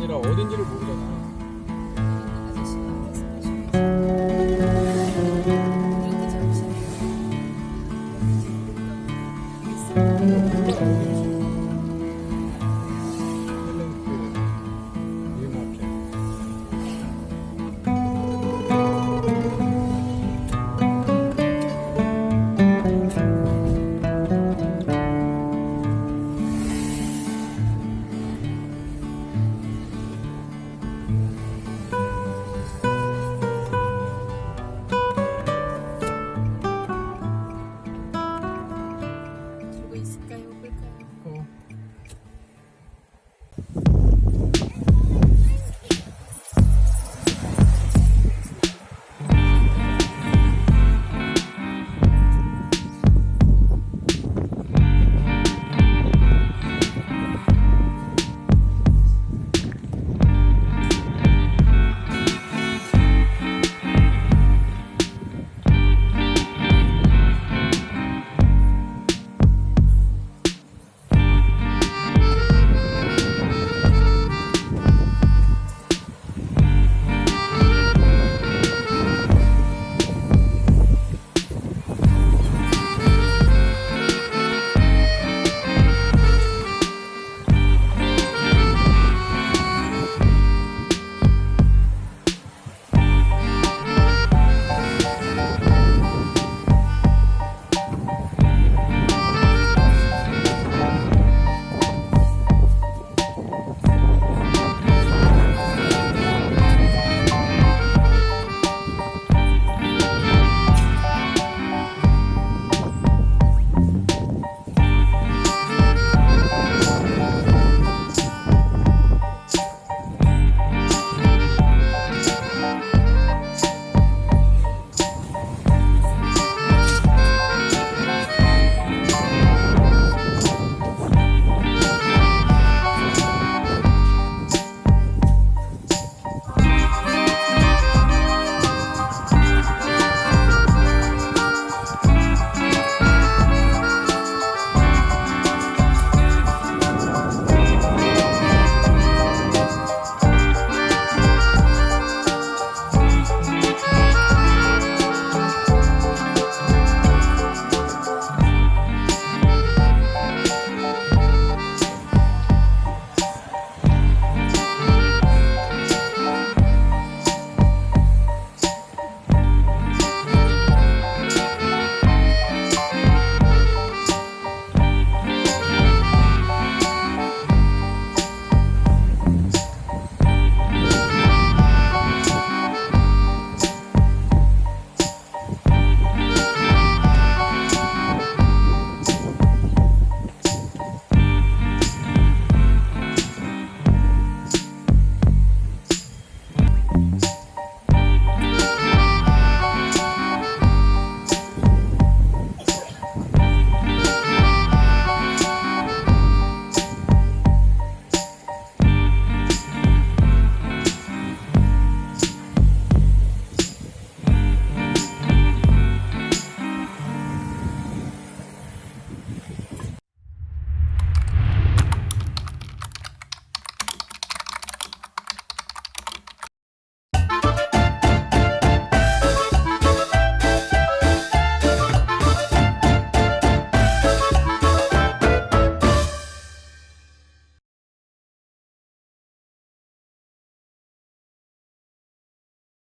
아니라 어딘지를 모르잖아. 이렇게 잠시